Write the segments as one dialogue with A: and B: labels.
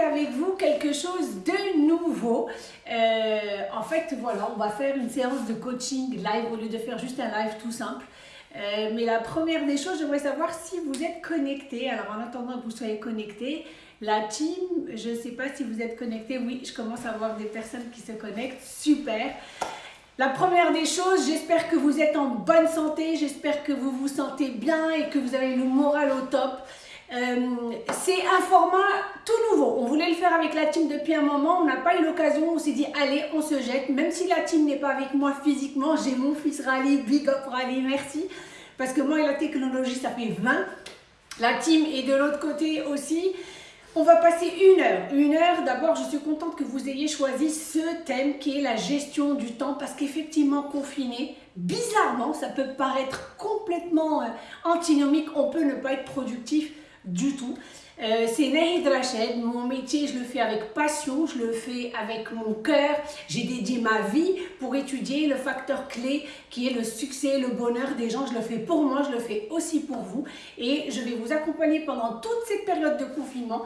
A: avec vous quelque chose de nouveau. Euh, en fait, voilà, on va faire une séance de coaching live au lieu de faire juste un live tout simple. Euh, mais la première des choses, j'aimerais savoir si vous êtes connecté. Alors en attendant que vous soyez connecté, la team, je ne sais pas si vous êtes connecté. Oui, je commence à voir des personnes qui se connectent. Super. La première des choses, j'espère que vous êtes en bonne santé, j'espère que vous vous sentez bien et que vous avez le moral au top. Euh, c'est un format tout nouveau. On voulait le faire avec la team depuis un moment. On n'a pas eu l'occasion. On s'est dit, allez, on se jette. Même si la team n'est pas avec moi physiquement, j'ai mon fils Rally. Big up Rally, merci. Parce que moi et la technologie, ça fait 20. La team est de l'autre côté aussi. On va passer une heure. Une heure, d'abord, je suis contente que vous ayez choisi ce thème qui est la gestion du temps parce qu'effectivement, confiné, bizarrement, ça peut paraître complètement euh, antinomique. On peut ne pas être productif du tout. Euh, c'est Nahid Rached, mon métier je le fais avec passion, je le fais avec mon cœur, j'ai dédié ma vie pour étudier le facteur clé qui est le succès, le bonheur des gens, je le fais pour moi, je le fais aussi pour vous. Et je vais vous accompagner pendant toute cette période de confinement.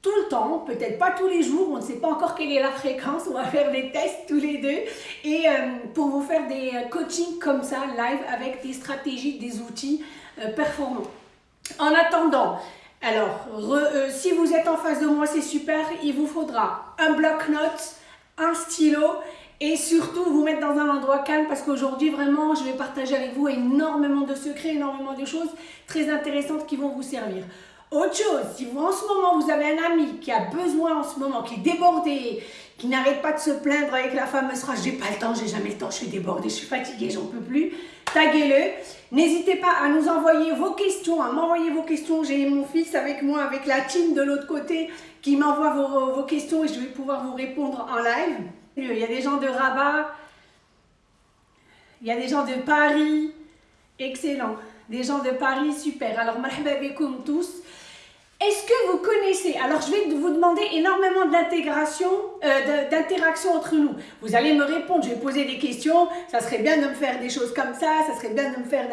A: Tout le temps, peut-être pas tous les jours, on ne sait pas encore quelle est la fréquence, on va faire des tests tous les deux. Et euh, pour vous faire des euh, coachings comme ça, live, avec des stratégies, des outils performants. En attendant, alors, euh, si vous êtes en face de moi, c'est super. Il vous faudra un bloc-notes, un stylo et surtout vous mettre dans un endroit calme parce qu'aujourd'hui, vraiment, je vais partager avec vous énormément de secrets, énormément de choses très intéressantes qui vont vous servir. Autre chose, si vous en ce moment, vous avez un ami qui a besoin en ce moment, qui est débordé, qui n'arrête pas de se plaindre avec la fameuse phrase « j'ai pas le temps, j'ai jamais le temps, je suis débordé, je suis fatigué, j'en peux plus », taguez-le. N'hésitez pas à nous envoyer vos questions, à m'envoyer vos questions. J'ai mon fils avec moi, avec la team de l'autre côté, qui m'envoie vos, vos, questions et je vais pouvoir vous répondre en live. Il y a des gens de Rabat, il y a des gens de Paris, excellent. Des gens de Paris, super. Alors, marhaba tous. Est-ce que vous connaissez Alors, je vais vous demander énormément d'intégration, euh, d'interaction entre nous. Vous allez me répondre, je vais poser des questions. Ça serait bien de me faire des choses comme ça. Ça serait bien de me faire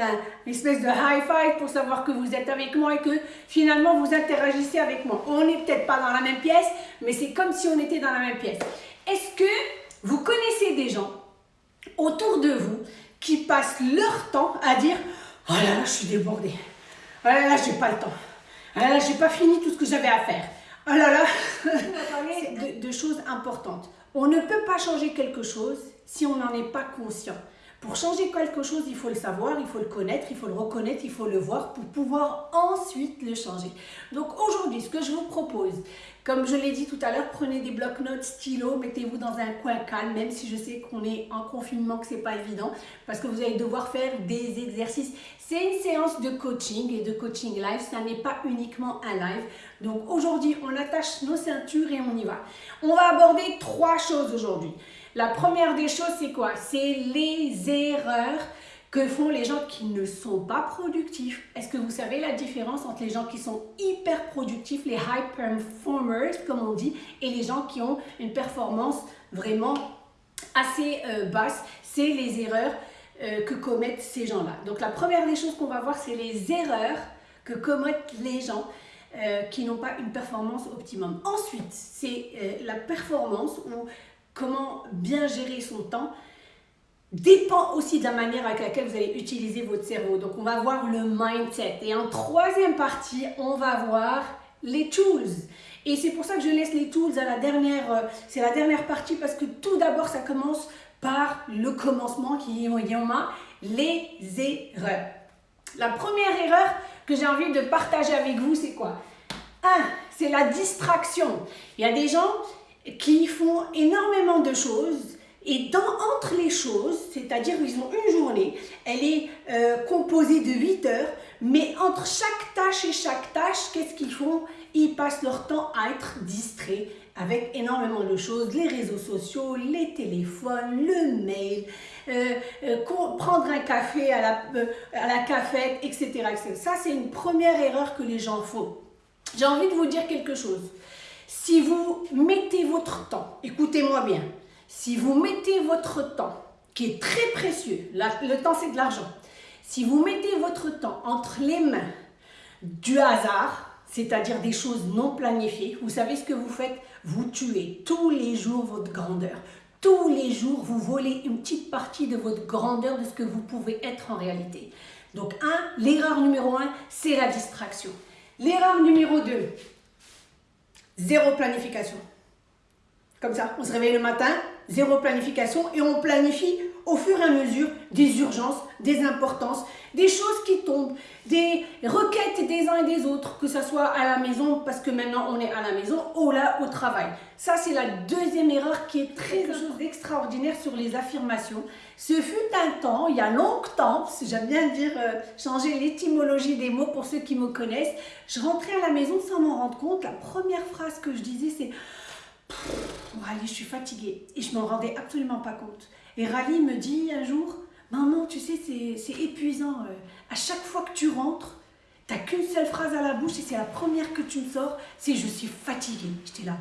A: une espèce de high five pour savoir que vous êtes avec moi et que finalement vous interagissez avec moi. On n'est peut-être pas dans la même pièce, mais c'est comme si on était dans la même pièce. Est-ce que vous connaissez des gens autour de vous qui passent leur temps à dire « Oh là là, je suis débordée. Oh là là, j'ai pas le temps. » Ah là, j'ai pas fini tout ce que j'avais à faire. Oh là là de, de choses importantes. On ne peut pas changer quelque chose si on n'en est pas conscient. Pour changer quelque chose, il faut le savoir, il faut le connaître, il faut le reconnaître, il faut le voir pour pouvoir ensuite le changer. Donc aujourd'hui, ce que je vous propose, comme je l'ai dit tout à l'heure, prenez des blocs-notes, stylos, mettez-vous dans un coin calme, même si je sais qu'on est en confinement, que c'est pas évident, parce que vous allez devoir faire des exercices. C'est une séance de coaching et de coaching live, ça n'est pas uniquement un live. Donc aujourd'hui, on attache nos ceintures et on y va. On va aborder trois choses aujourd'hui. La première des choses, c'est quoi? C'est les erreurs que font les gens qui ne sont pas productifs. Est-ce que vous savez la différence entre les gens qui sont hyper productifs, les high performers, comme on dit, et les gens qui ont une performance vraiment assez euh, basse? C'est les erreurs euh, que commettent ces gens-là. Donc la première des choses qu'on va voir, c'est les erreurs que commettent les gens euh, qui n'ont pas une performance optimum. Ensuite, c'est la performance ou comment bien gérer son temps dépend aussi de la manière avec laquelle vous allez utiliser votre cerveau. Donc, on va voir le mindset. Et en troisième partie, on va voir les tools. Et c'est pour ça que je laisse les tools à la dernière, euh, c'est la dernière partie parce que tout d'abord, ça commence par le commencement qui est les erreurs. La première erreur que j'ai envie de partager avec vous, c'est quoi? Un, c'est la distraction. Il y a des gens qui font énormément de choses et dans, entre les choses, c'est-à-dire ils ont une journée, elle est euh, composée de 8 heures, mais entre chaque tâche et chaque tâche, qu'est-ce qu'ils font? Ils passent leur temps à être distraits avec énormément de choses, les réseaux sociaux, les téléphones, le mail, euh, euh, prendre un café à la, à la cafette, etc. etc. Ça, c'est une première erreur que les gens font. J'ai envie de vous dire quelque chose. Si vous mettez votre temps, écoutez-moi bien, si vous mettez votre temps, qui est très précieux, le temps c'est de l'argent, si vous mettez votre temps entre les mains du hasard, c'est-à-dire des choses non planifiées, vous savez ce que vous faites? Vous tuez tous les jours votre grandeur. Tous les jours, vous volez une petite partie de votre grandeur, de ce que vous pouvez être en réalité. Donc, un, l'erreur numéro un, c'est la distraction. L'erreur numéro deux, zéro planification. Comme ça, on se réveille le matin, zéro planification et on planifie au fur et à mesure des urgences, des importances, des choses qui tombent, des requêtes des uns et des autres, que ce soit à la maison, parce que maintenant on est à la maison, ou là au travail. Ça, c'est la deuxième erreur qui est très chose d'extraordinaire sur les affirmations. Ce fut un temps, il y a longtemps, j'aime bien dire, euh, changer l'étymologie des mots pour ceux qui me connaissent, je rentrais à la maison sans m'en rendre compte, la première phrase que je disais c'est « Rally, je suis fatiguée » et je m'en rendais absolument pas compte. Et Rally me dit un jour, maman, tu sais, c'est épuisant. Euh, à chaque fois que tu rentres, tu n'as qu'une seule phrase à la bouche et c'est la première que tu me sors, c'est je suis fatiguée. J'étais là,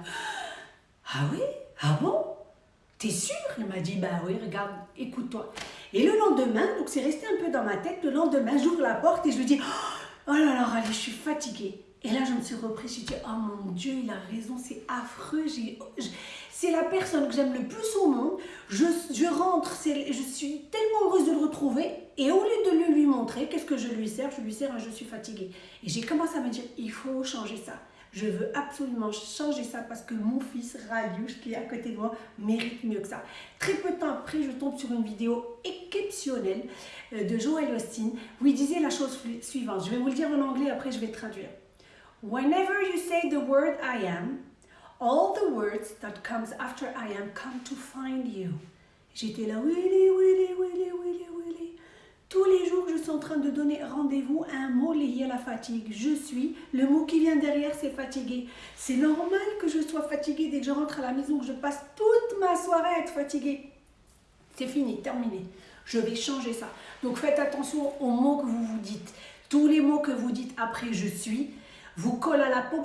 A: ah oui? Ah bon? T'es sûre? Il m'a dit, bah oui, regarde, écoute-toi. Et le lendemain, donc c'est resté un peu dans ma tête, le lendemain, j'ouvre la porte et je lui dis, oh là là, Rally, je suis fatiguée. Et là, je me suis reprise, suis dit, oh mon Dieu, il a raison, c'est affreux. C'est la personne que j'aime le plus au monde. Je, rentre, je suis tellement heureuse de le retrouver. Et au lieu de le lui montrer, qu'est-ce que je lui sers? Je lui sers je suis fatiguée. Et j'ai commencé à me dire, il faut changer ça. Je veux absolument changer ça parce que mon fils Raliouche, qui est à côté de moi, mérite mieux que ça. Très peu de temps après, je tombe sur une vidéo exceptionnelle euh, de Joel Austin où il disait la chose suivante. Je vais vous le dire en anglais, après je vais traduire. Whenever you say the word I am, all the words that comes after I am come to find you. J'étais là, Willy, Willy, Willy, Willy, Willy. Tous les jours, je suis en train de donner rendez-vous à un mot lié à la fatigue. Je suis, le mot qui vient derrière, c'est fatigué. C'est normal que je sois fatiguée dès que je rentre à la maison, que je passe toute ma soirée à être fatiguée. C'est fini, terminé. Je vais changer ça. Donc faites attention aux mots que vous vous dites. Tous les mots que vous dites après je suis, vous colle à la peau.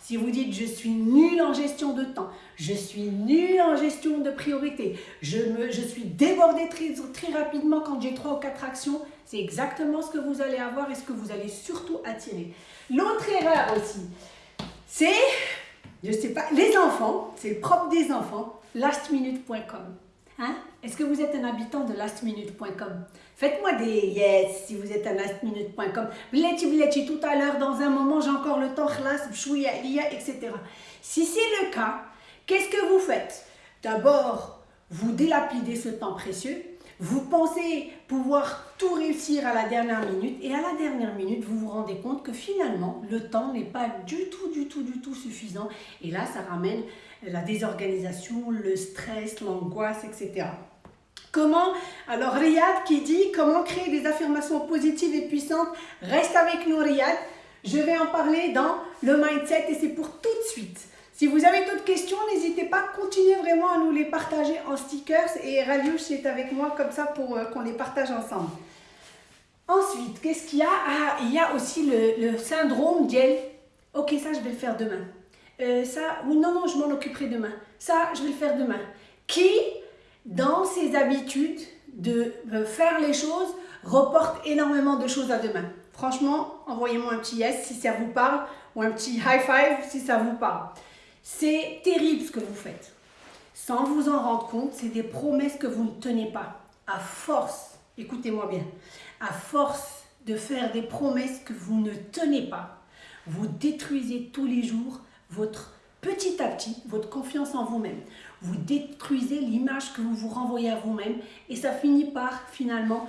A: Si vous dites je suis nul en gestion de temps, je suis nul en gestion de priorité, je suis débordé très, très rapidement quand j'ai trois ou quatre actions, c'est exactement ce que vous allez avoir et ce que vous allez surtout attirer. L'autre erreur aussi, c'est, je sais pas, les enfants, c'est le propre des enfants, lastminute.com. Hein? Est-ce que vous êtes un habitant de lastminute.com Faites-moi des yes si vous êtes un lastminute.com. Bleti bleti tout à l'heure, dans un moment, j'ai encore le temps, etc. Si c'est le cas, qu'est-ce que vous faites? D'abord, vous délapidez ce temps précieux. Vous pensez pouvoir tout réussir à la dernière minute et à la dernière minute, vous vous rendez compte que finalement, le temps n'est pas du tout, du tout, du tout suffisant. Et là, ça ramène la désorganisation, le stress, l'angoisse, etc. Comment Alors Riyad qui dit comment créer des affirmations positives et puissantes. Reste avec nous Riyad. Je vais en parler dans le mindset et c'est pour tout de suite. Si vous avez d'autres questions, n'hésitez pas, continuez vraiment à nous les partager en stickers et Raliouche est avec moi comme ça pour euh, qu'on les partage ensemble. Ensuite, qu'est-ce qu'il y a? Ah, il y a aussi le, syndrome d'Yel. Ok, ça je vais le faire demain. Euh, ça, non, non, je m'en occuperai demain. Ça, je vais le faire demain. Qui, dans ses habitudes de faire les choses, reporte énormément de choses à demain. Franchement, envoyez-moi un petit yes si ça vous parle ou un petit high five si ça vous parle. C'est terrible ce que vous faites. Sans vous en rendre compte, c'est des promesses que vous ne tenez pas. À force, écoutez-moi bien, à force de faire des promesses que vous ne tenez pas, vous détruisez tous les jours votre petit à petit, votre confiance en vous-même. Vous détruisez l'image que vous vous renvoyez à vous-même et ça finit par finalement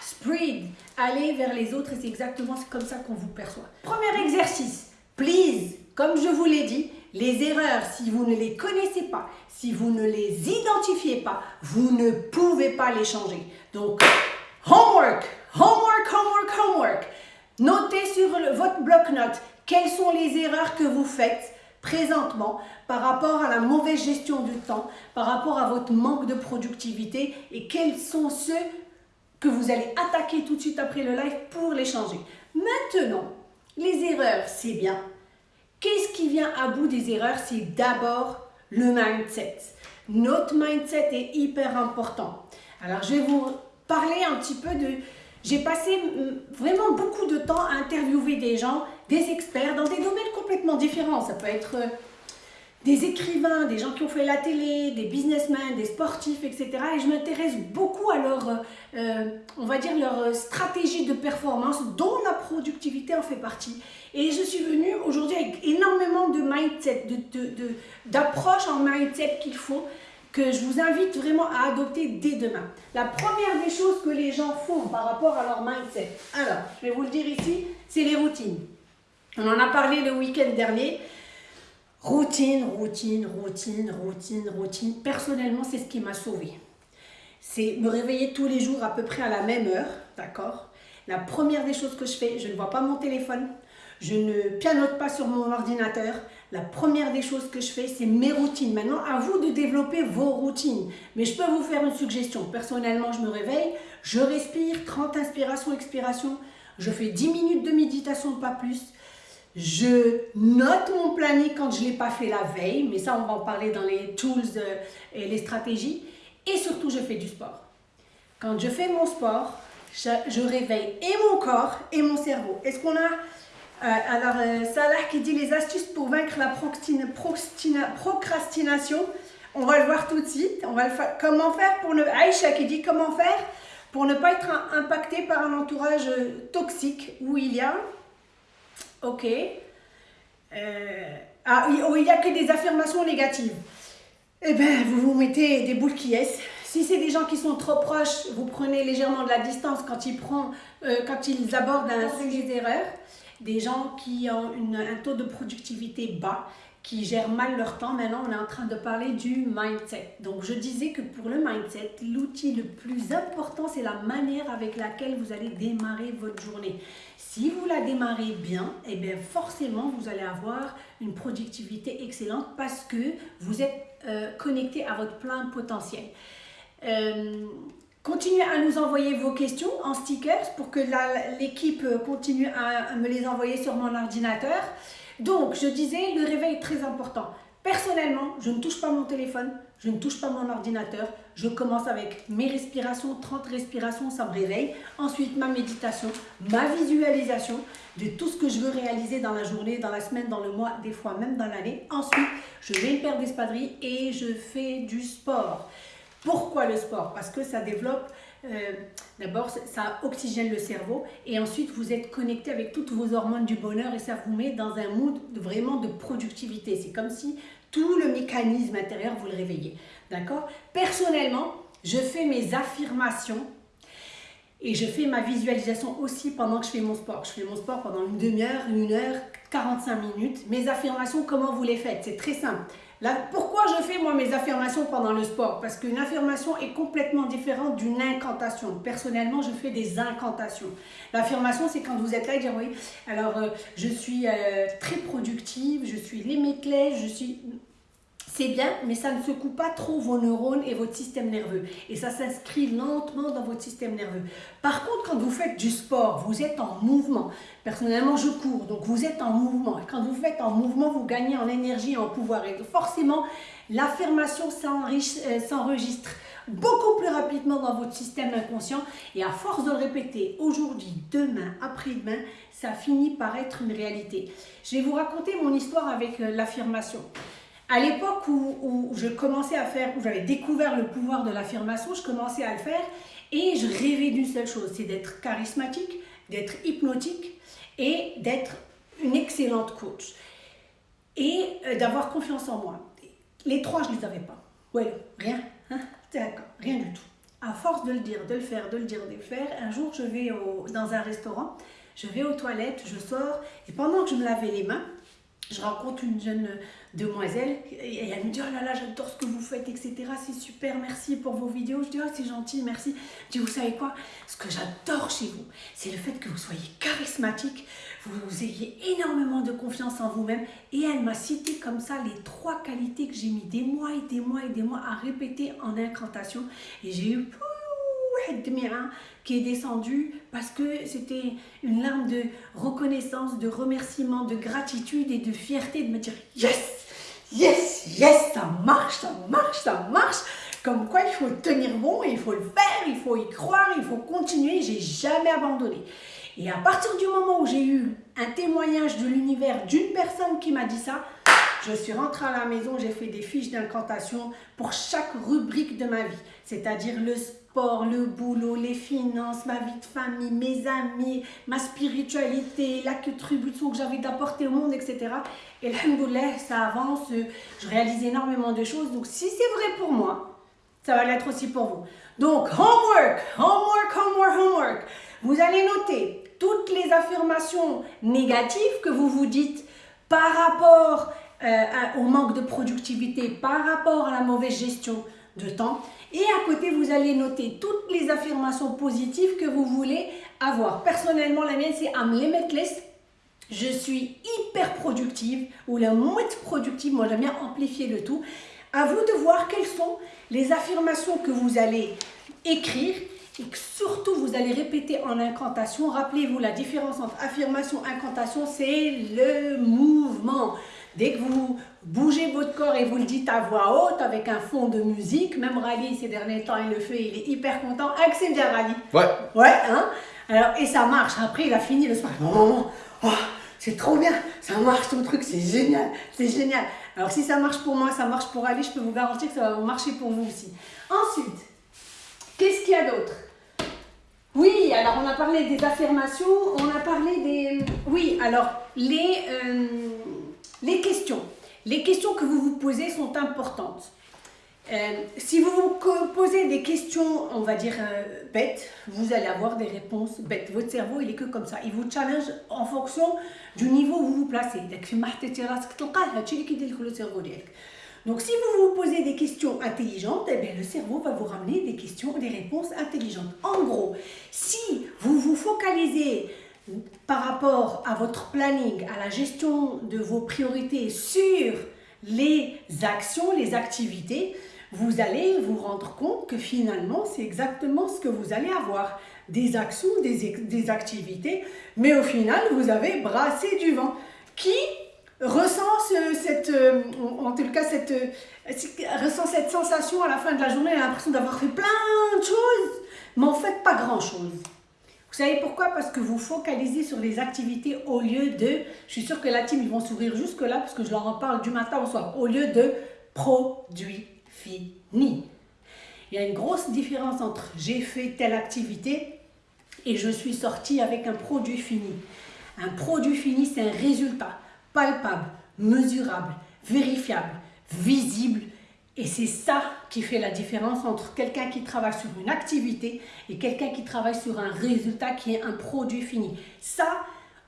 A: spread, aller vers les autres et c'est exactement comme ça qu'on vous perçoit. Premier exercice, please, comme je vous l'ai dit, les erreurs, si vous ne les connaissez pas, si vous ne les identifiez pas, vous ne pouvez pas les changer. Donc, homework, homework, homework, homework. Notez sur votre bloc-notes quelles sont les erreurs que vous faites présentement par rapport à la mauvaise gestion du temps, par rapport à votre manque de productivité et quels sont ceux que vous allez attaquer tout de suite après le live pour les changer. Maintenant, les erreurs, c'est bien. Qu'est-ce qui vient à bout des erreurs? C'est d'abord le mindset. Notre mindset est hyper important. Alors, je vais vous parler un petit peu de J'ai passé mm, vraiment beaucoup de temps à interviewer des gens, des experts dans des domaines complètement différents. Ça peut être euh, des écrivains, des gens qui ont fait la télé, des businessmen, des sportifs, etc. Et je m'intéresse beaucoup à leur, euh, euh, on va dire, leur stratégie de performance, dont la productivité en fait partie. Et je suis venue aujourd'hui avec énormément de mindset, d'approche de, de, en mindset qu'il faut, que je vous invite vraiment à adopter dès demain. La première des choses que les gens font par rapport à leur mindset, alors, je vais vous le dire ici, c'est les routines. On en a parlé le week-end dernier. Routine, routine, routine, routine, routine. Personnellement, c'est ce qui m'a sauvé. C'est me réveiller tous les jours à peu près à la même heure, d'accord? La première des choses que je fais, je ne vois pas mon téléphone, je ne pianote pas sur mon ordinateur. La première des choses que je fais, c'est mes routines. Maintenant, à vous de développer vos routines. Mais je peux vous faire une suggestion. Personnellement, je me réveille, je respire, 30 inspirations, expirations. Je fais 10 minutes de méditation, pas plus. Je note mon planning quand je ne l'ai pas fait la veille, mais ça on va en parler dans les tools euh, et les stratégies. Et surtout, je fais du sport. Quand je fais mon sport, je, réveille et mon corps et mon cerveau. Est-ce qu'on a... Euh, alors, euh, Salah qui dit les astuces pour vaincre la procrastination. On va le voir tout de suite. On va le comment faire pour ne... Aïcha qui dit comment faire pour ne pas être impacté par un entourage toxique où il y a Ok. Euh, ah, oh, il n'y a que des affirmations négatives. Eh bien, vous vous mettez des boules qui est. Si c'est des gens qui sont trop proches, vous prenez légèrement de la distance quand ils, prennent, euh, quand ils abordent un sujet d'erreur. Des gens qui ont un taux de productivité bas, qui gèrent mal leur temps. Maintenant, on est en train de parler du mindset. Donc, je disais que pour le mindset, l'outil le plus important, c'est la manière avec laquelle vous allez démarrer votre journée. Si vous la démarrez bien, eh bien forcément, vous allez avoir une productivité excellente parce que vous êtes euh, connecté à votre plein potentiel. Euh, continuez à nous envoyer vos questions en stickers pour que l'équipe continue à me les envoyer sur mon ordinateur. Donc, je disais, le réveil est très important. Personnellement, je ne touche pas mon téléphone, je ne touche pas mon ordinateur. Je commence avec mes respirations, 30 respirations, ça me réveille. Ensuite, ma méditation, ma visualisation de tout ce que je veux réaliser dans la journée, dans la semaine, dans le mois, des fois même dans l'année. Ensuite, je mets une paire d'espadrilles et je fais du sport. Pourquoi le sport? Parce que ça développe euh, d'abord, ça oxygène le cerveau et ensuite, vous êtes connecté avec toutes vos hormones du bonheur et ça vous met dans un mood vraiment de productivité. C'est comme si tout le mécanisme intérieur, vous le réveillez. D'accord? Personnellement, je fais mes affirmations et je fais ma visualisation aussi pendant que je fais mon sport. Je fais mon sport pendant une demi-heure, une heure, 45 minutes. Mes affirmations, comment vous les faites? C'est très simple pourquoi je fais moi mes affirmations pendant le sport? Parce qu'une affirmation est complètement différente d'une incantation. Personnellement, je fais des incantations. L'affirmation, c'est quand vous êtes là et dire oui, alors euh, je suis euh, très productive, je suis limitless, je suis c'est bien, mais ça ne secoue pas trop vos neurones et votre système nerveux. Et ça s'inscrit lentement dans votre système nerveux. Par contre, quand vous faites du sport, vous êtes en mouvement. Personnellement, je cours, donc vous êtes en mouvement. Et quand vous faites en mouvement, vous gagnez en énergie en pouvoir. Et forcément, l'affirmation euh, s'enregistre beaucoup plus rapidement dans votre système inconscient. Et à force de le répéter aujourd'hui, demain, après-demain, ça finit par être une réalité. Je vais vous raconter mon histoire avec euh, l'affirmation. À l'époque où, je commençais à faire, où j'avais découvert le pouvoir de l'affirmation, je commençais à le faire et je rêvais d'une seule chose, c'est d'être charismatique, d'être hypnotique et d'être une excellente coach et euh, d'avoir confiance en moi. Les trois, je ne les avais pas. Ouais, rien, hein? d'accord, rien du tout. À force de le dire, de le faire, de le dire, de le faire, un jour je vais dans un restaurant, je vais aux toilettes, je sors et pendant que je me lavais les mains, je rencontre une jeune demoiselle et elle me dit oh là là j'adore ce que vous faites etc c'est super merci pour vos vidéos. Je dis oh c'est gentil merci. Je dis vous savez quoi? Ce que j'adore chez vous c'est le fait que vous soyez charismatique vous, vous ayez énormément de confiance en vous-même et elle m'a cité comme ça les trois qualités que j'ai mis des mois et des mois et des mois à répéter en incantation et j'ai eu qui est descendu parce que c'était une larme de reconnaissance, de remerciement, de gratitude et de fierté de me dire yes, yes, yes, ça marche, ça marche, ça marche. Comme quoi, il faut tenir bon, il faut le faire, il faut y croire, il faut continuer. J'ai jamais abandonné. Et à partir du moment où j'ai eu un témoignage de l'univers d'une personne qui m'a dit ça, je suis rentrée à la maison, j'ai fait des fiches d'incantation pour chaque rubrique de ma vie, c'est-à-dire le sport, le boulot, les finances, ma vie de famille, mes amis, ma spiritualité, la contribution que j'avais d'apporter au monde, etc. Et alhamdoulilah, ça avance, je réalise énormément de choses. Donc si c'est vrai pour moi, ça va l'être aussi pour vous. Donc, homework, homework, homework, homework. Vous allez noter toutes les affirmations négatives que vous vous dites par rapport euh, au manque de productivité, par rapport à la mauvaise gestion de temps. Et à côté, vous allez noter toutes les affirmations positives que vous voulez avoir. Personnellement, la mienne, c'est I'm limitless. Je suis hyper productive ou la moitié productive. Moi, j'aime bien amplifier le tout. À vous de voir quelles sont les affirmations que vous allez écrire et que surtout vous allez répéter en incantation. Rappelez-vous, la différence entre affirmation et incantation, c'est le mouvement. Dès que vous bougez votre corps et vous le dites à voix haute avec un fond de musique, même Rally ces derniers temps il le fait, il est hyper content. c'est bien Rally
B: Ouais.
A: Ouais, hein Alors, et ça marche. Après, il a fini le soir. Oh, oh, c'est trop bien, ça marche ton truc, c'est génial, c'est génial. Alors si ça marche pour moi, ça marche pour Ali, je peux vous garantir que ça va marcher pour vous aussi. Ensuite, qu'est-ce qu'il y a d'autre? Oui, alors on a parlé des affirmations, on a parlé des... Oui, alors les, euh, les questions. Les questions que vous vous posez sont importantes. Euh, si vous vous posez des questions, on va dire euh, bêtes, vous allez avoir des réponses bêtes. Votre cerveau, il est que comme ça. Il vous challenge en fonction du niveau où vous vous placez. Donc si vous vous posez des questions intelligentes, eh bien, le cerveau va vous ramener des questions, des réponses intelligentes. En gros, si vous vous focalisez par rapport à votre planning, à la gestion de vos priorités sur les actions, les activités, vous allez vous rendre compte que finalement, c'est exactement ce que vous allez avoir. Des actions, des, activités, mais au final, vous avez brassé du vent. Qui ressent cette, euh, en tout cas, cette, ressent cette sensation à la fin de la journée, l'impression d'avoir fait plein de choses, mais en fait, pas grand-chose. Vous savez pourquoi? Parce que vous focalisez sur les activités au lieu de, je suis sûre que la team, ils vont sourire jusque là, parce que je leur en parle du matin au soir, au lieu de produit fini. Il y a une grosse différence entre j'ai fait telle activité et je suis sorti avec un produit fini. Un produit fini, c'est un résultat palpable, mesurable, vérifiable, visible et c'est ça qui fait la différence entre quelqu'un qui travaille sur une activité et quelqu'un qui travaille sur un résultat qui est un produit fini. Ça,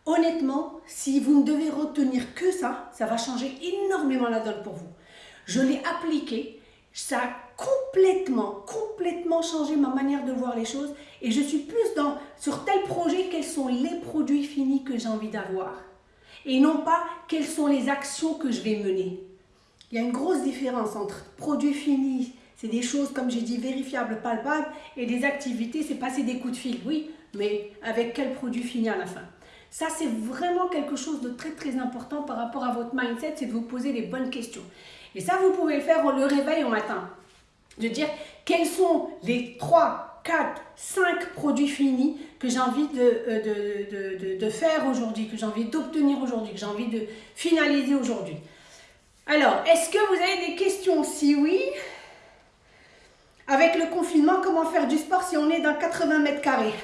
A: honnêtement, si vous ne devez retenir que ça, ça va changer énormément la donne pour vous. Je l'ai appliqué, ça a complètement, complètement changé ma manière de voir les choses et je suis plus dans, sur tel projet, quels sont les produits finis que j'ai envie d'avoir et non pas quelles sont les actions que je vais mener. Il y a une grosse différence entre produits finis, c'est des choses, comme j'ai dit, vérifiables, palpables, et des activités, c'est passer des coups de fil, oui, mais avec quel produit fini à la fin Ça, c'est vraiment quelque chose de très très important par rapport à votre mindset, c'est de vous poser les bonnes questions. Et ça, vous pouvez le faire le réveil au matin. De dire quels sont les 3, 4, 5 produits finis que j'ai envie de, euh, de, de faire aujourd'hui, que j'ai envie d'obtenir aujourd'hui, que j'ai envie de finaliser aujourd'hui. Alors, est-ce que vous avez des questions? Si oui, avec le confinement, comment faire du sport si on est dans 80 mètres carrés?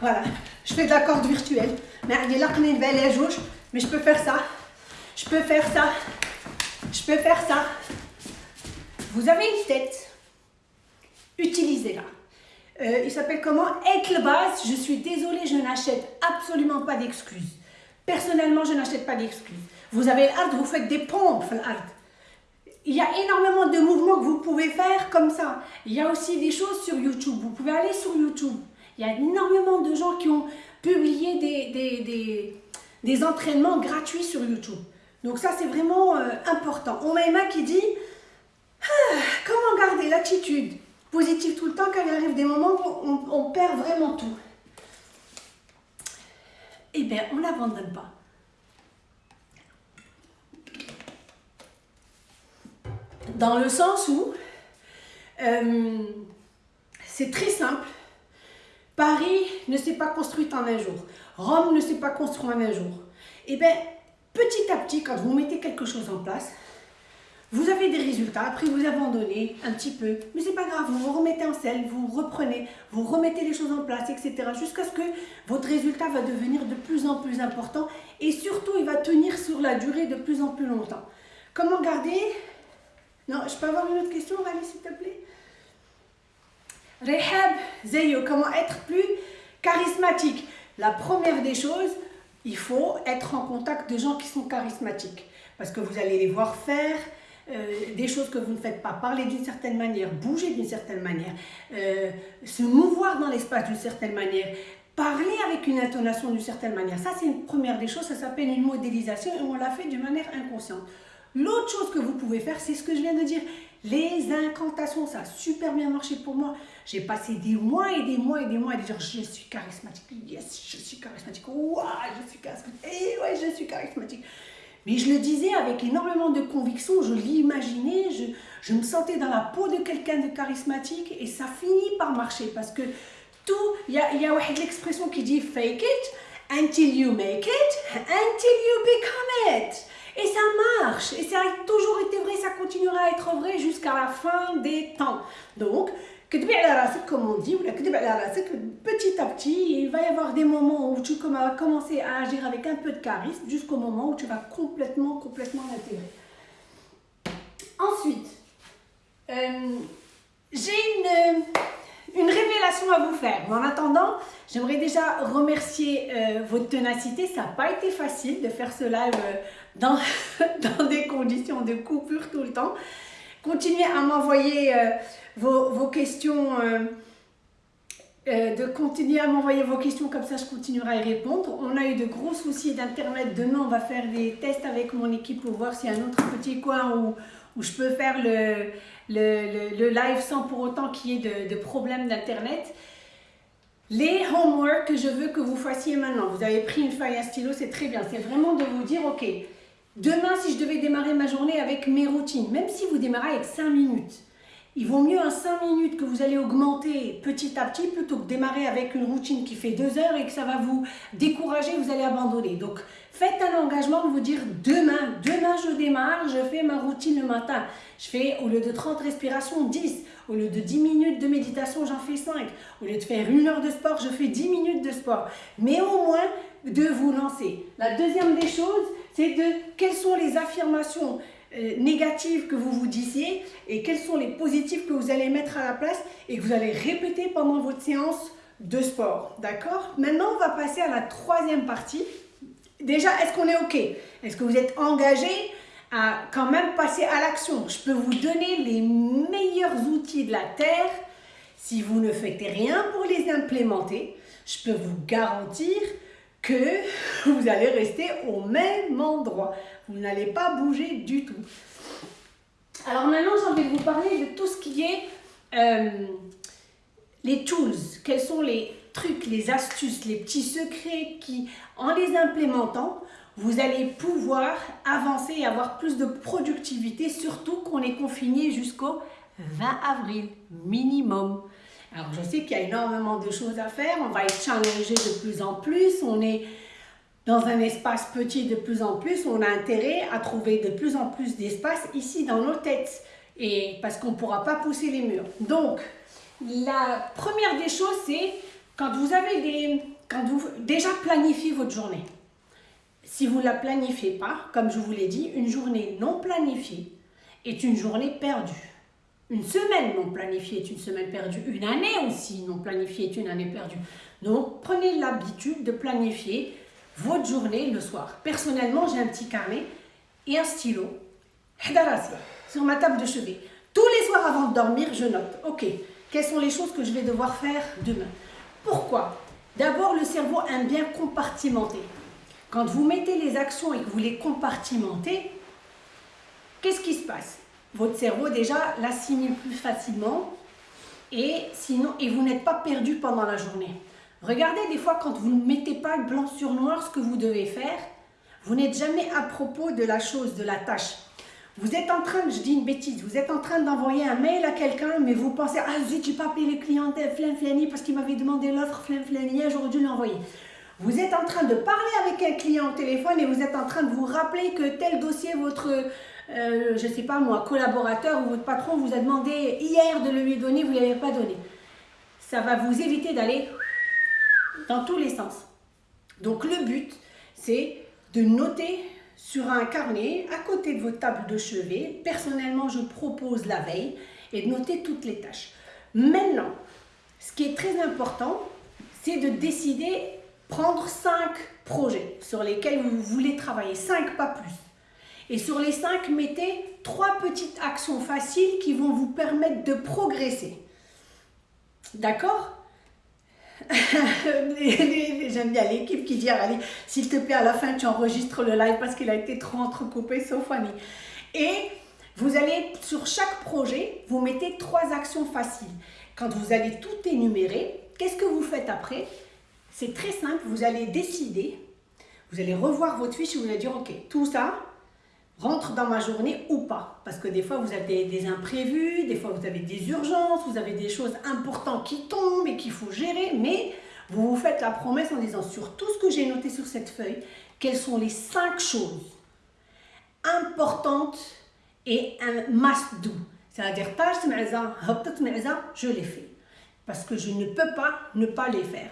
A: Voilà, je fais de la corde virtuelle. Mais mais je peux faire ça. Je peux faire ça. Je peux faire ça. Vous avez une tête. Utilisez-la. Euh, il s'appelle comment? Être le. Je suis désolée, je n'achète absolument pas d'excuses. Personnellement, je n'achète pas d'excuses. Vous avez l'art, vous faites des pompes l'art. Il y a énormément de mouvements que vous pouvez faire comme ça. Il y a aussi des choses sur YouTube. Vous pouvez aller sur YouTube. Il y a énormément de gens qui ont publié des, des, des, entraînements gratuits sur YouTube. Donc ça, c'est vraiment euh, important. On m'a qui dit ah, comment garder l'attitude positive tout le temps quand il arrive des moments où on perd vraiment tout? Eh bien, on n'abandonne pas. Dans le sens où euh, c'est très simple. Paris ne s'est pas construit en un jour. Rome ne s'est pas construit en un jour. Eh bien, petit à petit, quand vous mettez quelque chose en place, vous avez des résultats, après vous abandonnez un petit peu, mais c'est pas grave, vous vous remettez en selle, vous reprenez, vous remettez les choses en place, etc. Jusqu'à ce que votre résultat va devenir de plus en plus important et surtout il va tenir sur la durée de plus en plus longtemps. Comment garder? Non, je peux avoir une autre question, Rally, s'il te plaît? Rehab, Zeyo, comment être plus charismatique? La première des choses, il faut être en contact de gens qui sont charismatiques parce que vous allez les voir faire, euh, des choses que vous ne faites pas, parler d'une certaine manière, bouger d'une certaine manière, euh, se mouvoir dans l'espace d'une certaine manière, parler avec une intonation d'une certaine manière. Ça, c'est une première des choses, ça s'appelle une modélisation et on l'a fait d'une manière inconsciente. L'autre chose que vous pouvez faire, c'est ce que je viens de dire, les incantations, ça a super bien marché pour moi. J'ai passé des mois et des mois et des mois à dire je suis charismatique, yes, je suis charismatique, waouh, je suis charismatique, et ouais, je suis charismatique. Mais je le disais avec énormément de conviction, je l'imaginais, je, je me sentais dans la peau de quelqu'un de charismatique et ça finit par marcher parce que tout, il y a, y a l'expression qui dit fake it until you make it, until you become it. Et ça marche, et ça a toujours été vrai, ça continuera à être vrai jusqu'à la fin des temps. Donc, comme on dit, petit à petit, il va y avoir des moments où tu vas commencer à agir avec un peu de charisme jusqu'au moment où tu vas complètement, complètement l'intégrer. Ensuite, euh, j'ai une, une, révélation à vous faire. Mais en attendant, j'aimerais déjà remercier euh, votre ténacité. Ça n'a pas été facile de faire ce live euh, dans, dans des conditions de coupure tout le temps. Continuez à m'envoyer vos, questions, euh, euh, de continuer à m'envoyer vos questions, comme ça je continuerai à y répondre. On a eu de gros soucis d'internet. Demain, on va faire des tests avec mon équipe pour voir s'il y a un autre petit coin où, où je peux faire le, le, le, live sans pour autant qu'il y ait de, de problèmes d'internet. Les homework que je veux que vous fassiez maintenant, vous avez pris une feuille, un stylo, c'est très bien. C'est vraiment de vous dire, ok, demain si je devais démarrer ma journée avec mes routines, même si vous démarrez avec 5 minutes, il vaut mieux en 5 minutes que vous allez augmenter petit à petit plutôt que démarrer avec une routine qui fait 2 heures et que ça va vous décourager, vous allez abandonner. Donc, faites un engagement de vous dire demain, demain je démarre, je fais ma routine le matin. Je fais au lieu de 30 respirations, 10. Au lieu de 10 minutes de méditation, j'en fais 5. Au lieu de faire une heure de sport, je fais 10 minutes de sport. Mais au moins de vous lancer. La deuxième des choses, c'est de quelles sont les affirmations euh, négatives que vous vous disiez et quels sont les positifs que vous allez mettre à la place et que vous allez répéter pendant votre séance de sport. D'accord? Maintenant, on va passer à la troisième partie. Déjà, est-ce qu'on est OK? Est-ce que vous êtes engagé à quand même passer à l'action? Je peux vous donner les meilleurs outils de la Terre. Si vous ne faites rien pour les implémenter, je peux vous garantir que vous allez rester au même endroit. Vous n'allez pas bouger du tout. Alors maintenant, j'ai envie de vous parler de tout ce qui est euh, les tools. Quels sont les trucs, les astuces, les petits secrets qui, en les implémentant, vous allez pouvoir avancer et avoir plus de productivité, surtout qu'on est confiné jusqu'au 20 avril minimum. Alors je sais qu'il y a énormément de choses à faire, on va être challengé de plus en plus, on est dans un espace petit de plus en plus, on a intérêt à trouver de plus en plus d'espace ici dans nos têtes, et parce qu'on ne pourra pas pousser les murs. Donc, la première des choses, c'est quand vous avez des... Quand vous déjà planifiez votre journée. Si vous ne la planifiez pas, comme je vous l'ai dit, une journée non planifiée est une journée perdue. Une semaine non planifiée est une semaine perdue. Une année aussi non planifiée est une année perdue. Donc, prenez l'habitude de planifier votre journée le soir. Personnellement, j'ai un petit carnet et un stylo sur ma table de chevet. Tous les soirs avant de dormir, je note, ok, quelles sont les choses que je vais devoir faire demain? Pourquoi? D'abord, le cerveau aime bien compartimenter. Quand vous mettez les actions et que vous les compartimentez, qu'est-ce qui se passe? Votre cerveau déjà l'assimile plus facilement et, sinon, et vous n'êtes pas perdu pendant la journée. Regardez des fois quand vous ne mettez pas blanc sur noir ce que vous devez faire, vous n'êtes jamais à propos de la chose, de la tâche. Vous êtes en train, je dis une bêtise, vous êtes en train d'envoyer un mail à quelqu'un, mais vous pensez, ah zut, j'ai pas appelé le client Flin Flani parce qu'il m'avait demandé l'offre Flin Flani, j'aurais dû l'envoyer. Vous êtes en train de parler avec un client au téléphone et vous êtes en train de vous rappeler que tel dossier, votre, euh, je sais pas moi, collaborateur ou votre patron vous a demandé hier de le lui donner, vous ne l'avez pas donné. Ça va vous éviter d'aller dans tous les sens. Donc le but, c'est de noter sur un carnet à côté de votre table de chevet. Personnellement, je propose la veille et de noter toutes les tâches. Maintenant, ce qui est très important, c'est de décider prendre cinq projets sur lesquels vous voulez travailler, cinq pas plus. Et sur les cinq, mettez trois petites actions faciles qui vont vous permettre de progresser. D'accord J'aime bien l'équipe qui dit allez, s'il te plaît, à la fin, tu enregistres le live parce qu'il a été trop entrecoupé, sauf Annie. Et vous allez, sur chaque projet, vous mettez trois actions faciles. Quand vous allez tout énumérer, qu'est-ce que vous faites après? C'est très simple, vous allez décider, vous allez revoir votre fiche et vous allez dire, ok, tout ça, rentre dans ma journée ou pas. Parce que des fois, vous avez des imprévus, des fois, vous avez des urgences, vous avez des choses importantes qui tombent et qu'il faut gérer. Mais vous vous faites la promesse en disant sur tout ce que j'ai noté sur cette feuille, quelles sont les cinq choses importantes et un must do. C'est-à-dire, je les fais. Parce que je ne peux pas ne pas les faire.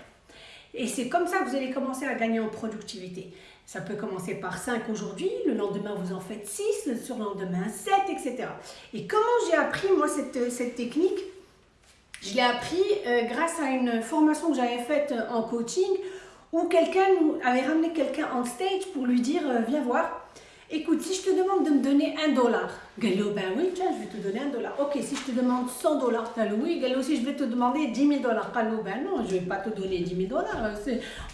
A: Et c'est comme ça que vous allez commencer à gagner en productivité. Ça peut commencer par 5 aujourd'hui, le lendemain vous en faites 6, le surlendemain 7, etc. Et comment j'ai appris moi cette, cette technique? Je l'ai appris euh, grâce à une formation que j'avais faite en coaching où quelqu'un avait ramené quelqu'un en stage pour lui dire euh, viens voir, écoute, si je te demande de me donner un dollar, Gallo, ben oui, tiens, je vais te donner un dollar. Ok, si je te demande 100 dollars, oui, Gallo, si je vais te demander 10 000 dollars, Gallo, ben non, je ne vais pas te donner 10 000 dollars.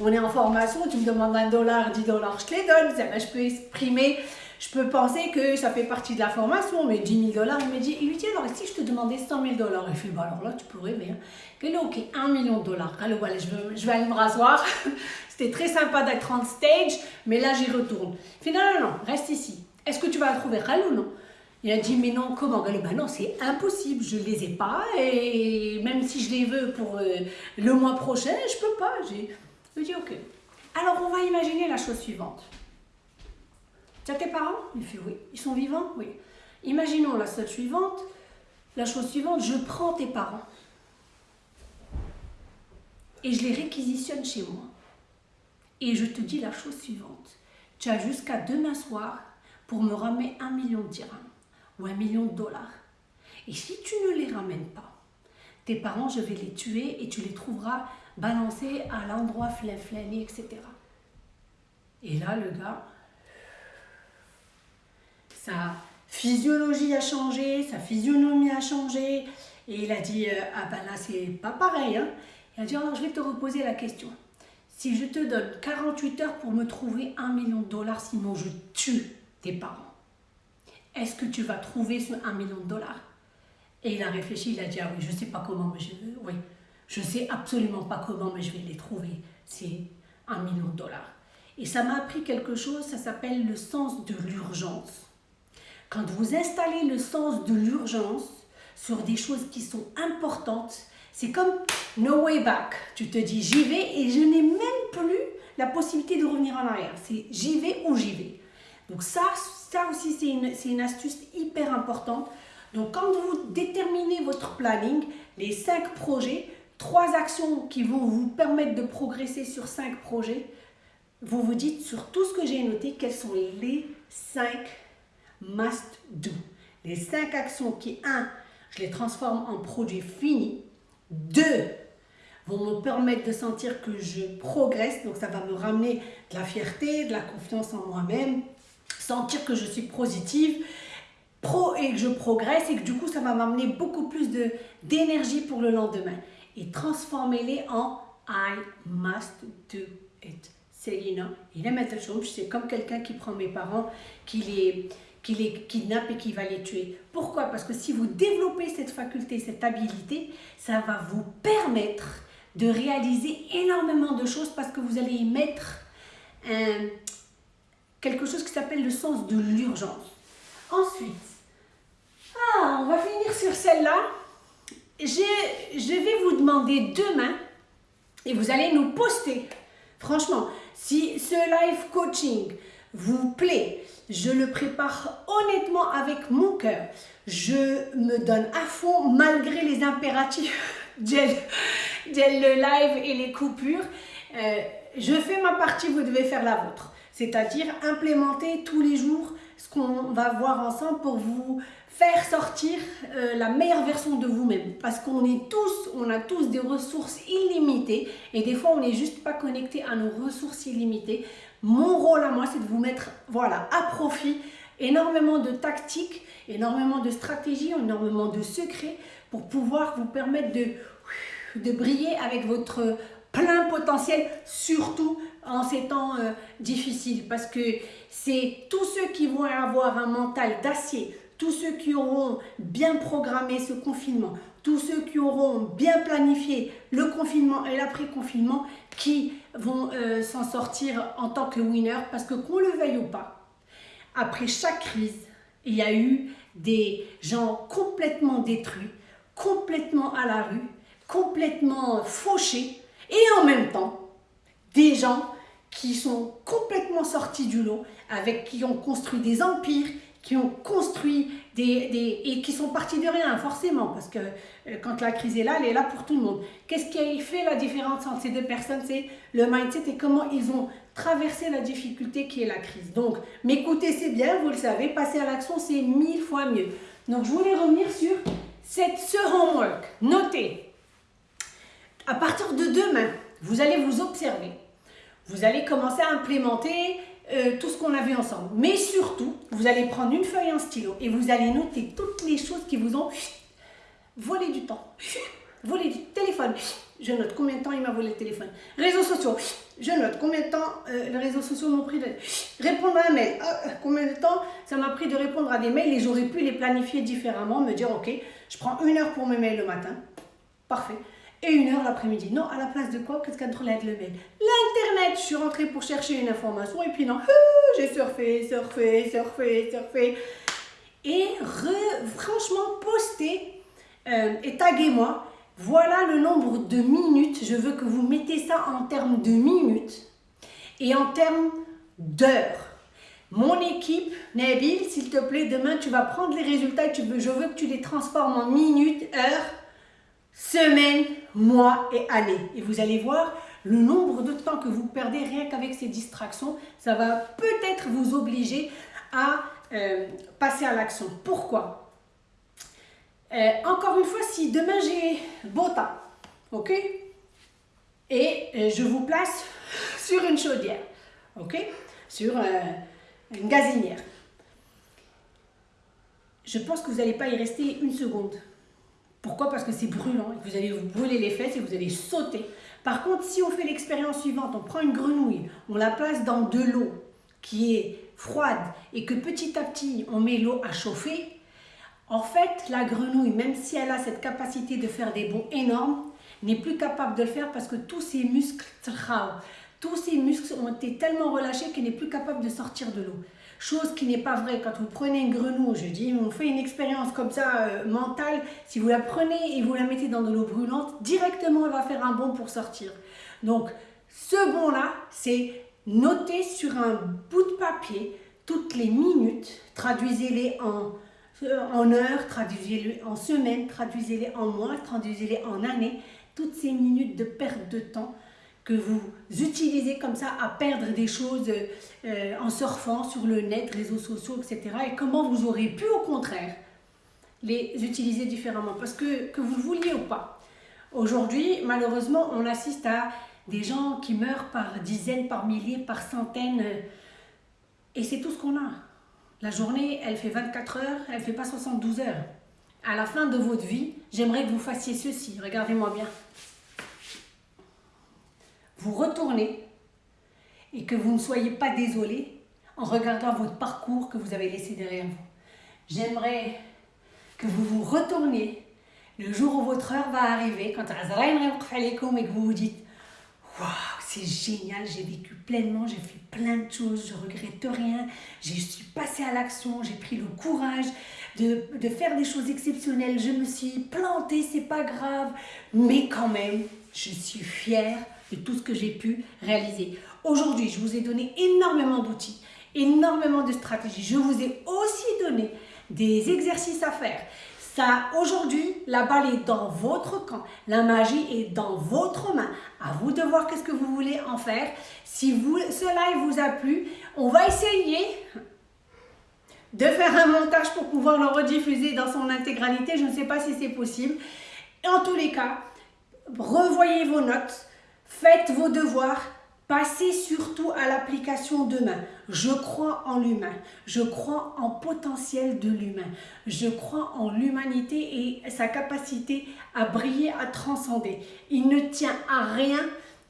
A: On est en formation, tu me demandes un dollar, 10 dollars, je te les donne. Ben, je peux exprimer, je peux penser que ça fait partie de la formation, mais 10 000 dollars, il me dit, il lui dit, alors si je te demandais 100 000 dollars, il fait, bah alors là, tu pourrais, mais, Gallo, ok, 1 million de dollars, Gallo, voilà, je je vais aller me rasseoir. C'était très sympa d'être en stage, mais là j'y retourne. Finalement, non, reste ici. Est-ce que tu vas trouver Ral ou non? Il a dit, mais non, comment? Ben non, c'est impossible, je ne les ai pas, et même si je les veux pour euh, le mois prochain, je peux pas. J'ai dit, ok. Alors on va imaginer la chose suivante. Tu tes parents Il fait oui. Ils sont vivants Oui. Imaginons la chose suivante. La chose suivante, je prends tes parents et je les réquisitionne chez moi. Et je te dis la chose suivante. Tu as jusqu'à demain soir pour me ramener un million de dirhams ou un million de dollars. Et si tu ne les ramènes pas, tes parents, je vais les tuer et tu les trouveras balancés à l'endroit flin-flané, etc. Et là, le gars, sa physiologie a changé, sa physionomie a changé. Et il a dit, euh, ah ben là, c'est pas pareil. Hein. Il a dit, alors je vais te reposer la question. Si je te donne 48 heures pour me trouver un million de dollars, sinon je tue tes parents, est-ce que tu vas trouver ce 1 million de dollars? Et il a réfléchi, il a dit, ah oui, je sais pas comment, mais je, oui, je sais absolument pas comment, mais je vais les trouver. C'est un million de dollars. Et ça m'a appris quelque chose, ça s'appelle le sens de l'urgence. Quand vous installez le sens de l'urgence sur des choses qui sont importantes, c'est comme no way back. Tu te dis j'y vais et je n'ai même plus la possibilité de revenir en arrière. C'est j'y vais ou j'y vais. Donc ça, ça aussi c'est une, une astuce hyper importante. Donc quand vous déterminez votre planning, les cinq projets, trois actions qui vont vous permettre de progresser sur cinq projets, vous vous dites sur tout ce que j'ai noté, quels sont les cinq must do. Les cinq actions qui, un, je les transforme en produits finis, deux, vont me permettre de sentir que je progresse, donc ça va me ramener de la fierté, de la confiance en moi-même, sentir que je suis positive, pro et que je progresse et que du coup ça va m'amener beaucoup plus d'énergie pour le lendemain. Et transformer-les en I must do it. C'est comme quelqu'un qui prend mes parents, qui les, qui les kidnappe et qui va les tuer. Pourquoi? Parce que si vous développez cette faculté, cette habilité, ça va vous permettre de réaliser énormément de choses parce que vous allez y mettre quelque chose qui s'appelle le sens de l'urgence. Ensuite, ah, on va finir sur celle-là. Je vais vous demander demain, et vous allez nous poster, franchement, si ce live coaching vous plaît, je le prépare honnêtement avec mon cœur. Je me donne à fond malgré les impératifs de le live et les coupures. Euh, je fais ma partie, vous devez faire la vôtre. C'est-à-dire implémenter tous les jours ce qu'on va voir ensemble pour vous faire sortir euh, la meilleure version de vous-même. Parce qu'on est tous, on a tous des ressources illimitées et des fois on n'est juste pas connecté à nos ressources illimitées. Mon rôle à moi, c'est de vous mettre voilà, à profit énormément de tactiques, énormément de stratégies, énormément de secrets pour pouvoir vous permettre de, briller avec votre plein potentiel, surtout en ces temps euh, difficiles. Parce que c'est tous ceux qui vont avoir un mental d'acier, tous ceux qui auront bien programmé ce confinement, tous ceux qui auront bien planifié le confinement et l'après-confinement, qui vont euh, s'en sortir en tant que winner. Parce que qu'on le veuille ou pas, après chaque crise, il y a eu des gens complètement détruits, complètement à la rue, complètement fauchés, et en même temps, des gens qui sont complètement sortis du lot, avec qui ont construit des empires, qui ont construit des, des, et qui sont partis de rien, forcément, parce que euh, quand la crise est là, elle est là pour tout le monde. Qu'est-ce qui a fait la différence entre ces deux personnes? C'est le mindset et comment ils ont traversé la difficulté qui est la crise. Donc, m'écouter, c'est bien, vous le savez, passer à l'action, c'est mille fois mieux. Donc, je voulais revenir sur cette, ce homework. Notez, à partir de demain, vous allez vous observer. Vous allez commencer à implémenter euh, tout ce qu'on a vu ensemble. Mais surtout, vous allez prendre une feuille et un stylo et vous allez noter toutes les choses qui vous ont volé du temps, volé du téléphone. Je note combien de temps il m'a volé le téléphone. Réseaux sociaux, je note combien de temps euh, les réseaux sociaux m'ont pris de répondre à un mail. Ah, euh, combien de temps ça m'a pris de répondre à des mails et j'aurais pu les planifier différemment, me dire ok, je prends une heure pour mes mails le matin. Parfait et une heure l'après-midi. Non, à la place de quoi? Qu'est-ce qu'elle avec le mail? L'Internet Je suis rentrée pour chercher une information et puis non, j'ai surfé, surfé, surfé, surfé. Et franchement, postez euh, et taguez-moi. Voilà le nombre de minutes. Je veux que vous mettez ça en termes de minutes et en termes d'heures. Mon équipe, Nabil, s'il te plaît, demain tu vas prendre les résultats je veux que tu les transformes en minutes, heures, semaines, mois et années. Et vous allez voir le nombre de temps que vous perdez rien qu'avec ces distractions. Ça va peut-être vous obliger à euh, passer à l'action. Pourquoi? Euh, Encore une fois, si demain j'ai beau temps, ok? Et euh, je vous place sur une chaudière, ok? Sur une gazinière. Je pense que vous n'allez pas y rester une seconde. Pourquoi Parce que c'est brûlant vous allez vous brûler les fesses et vous allez sauter. Par contre, si on fait l'expérience suivante, on prend une grenouille, on la place dans de l'eau qui est froide et que petit à petit on met l'eau à chauffer, en fait, la grenouille, même si elle a cette capacité de faire des bonds énormes, n'est plus capable de le faire parce que tous ses muscles, tous ses muscles ont été tellement relâchés qu'elle n'est plus capable de sortir de l'eau. Chose qui n'est pas vraie. Quand vous prenez une grenouille, je dis, on fait une expérience comme ça euh, mentale, si vous la prenez et vous la mettez dans de l'eau brûlante, directement elle va faire un bond pour sortir. Donc ce bond-là, c'est noter sur un bout de papier toutes les minutes, traduisez-les en, euh, en heures, traduisez-les en semaines, traduisez-les en mois, traduisez-les en années, toutes ces minutes de perte de temps que vous utilisez comme ça à perdre des choses euh, en surfant sur le net, réseaux sociaux, etc. Et comment vous aurez pu au contraire les utiliser différemment? Parce que, que vous le vouliez ou pas, aujourd'hui, malheureusement, on assiste à des gens qui meurent par dizaines, par milliers, par centaines. Et c'est tout ce qu'on a. La journée, elle fait 24 heures, elle ne fait pas 72 heures. À la fin de votre vie, j'aimerais que vous fassiez ceci. Regardez-moi bien vous retournez et que vous ne soyez pas désolé en regardant votre parcours que vous avez laissé derrière vous. J'aimerais que vous vous retourniez le jour où votre heure va arriver, quand et que vous vous dites Waouh, c'est génial, j'ai vécu pleinement, j'ai fait plein de choses, je regrette rien, je suis passé passer à l'action, j'ai pris le courage de, de, faire des choses exceptionnelles. Je me suis plantée, c'est pas grave, mais quand même, je suis fière de tout ce que j'ai pu réaliser. Aujourd'hui, je vous ai donné énormément d'outils, énormément de stratégies. Je vous ai aussi donné des exercices à faire. Ça, aujourd'hui, la balle est dans votre camp. La magie est dans votre main. À vous de voir qu'est-ce que vous voulez en faire. Si vous, ce live vous a plu, on va essayer de faire un montage pour pouvoir le rediffuser dans son intégralité. Je ne sais pas si c'est possible. En tous les cas, revoyez vos notes, faites vos devoirs, Passez surtout à l'application demain. Je crois en l'humain. Je crois en potentiel de l'humain. Je crois en l'humanité et sa capacité à briller, à transcender. Il ne tient à rien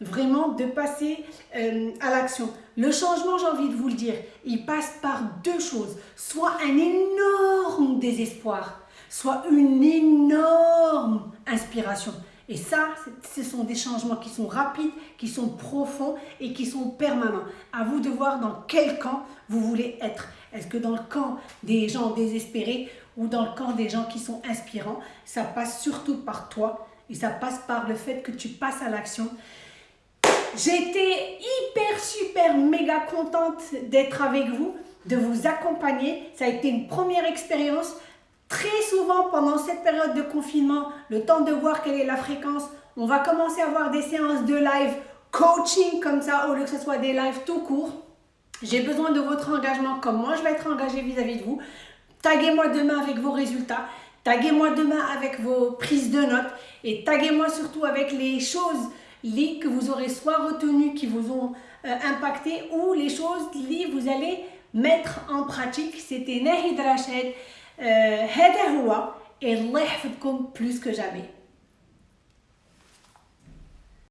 A: vraiment de passer euh, à l'action. Le changement, j'ai envie de vous le dire, il passe par deux choses. Soit un énorme désespoir, soit une énorme inspiration. Et ça, ce sont des changements qui sont rapides, qui sont profonds et qui sont permanents. À vous de voir dans quel camp vous voulez être. Est-ce que dans le camp des gens désespérés ou dans le camp des gens qui sont inspirants Ça passe surtout par toi et ça passe par le fait que tu passes à l'action. J'étais hyper, super, méga contente d'être avec vous, de vous accompagner. Ça a été une première expérience. Très souvent, pendant cette période de confinement, le temps de voir quelle est la fréquence, on va commencer à avoir des séances de live coaching comme ça, au lieu que ce soit des lives tout court. J'ai besoin de votre engagement, comme moi je vais être engagée vis-à-vis de vous. Taguez-moi demain avec vos résultats. Taguez-moi demain avec vos prises de notes. Et taguez-moi surtout avec les choses liées que vous aurez soit retenues, qui vous ont euh, impacté, ou les choses liées que vous allez mettre en pratique. C'était Nahid Rachid. هذا هو الله يحفظكم بلوس كو جامي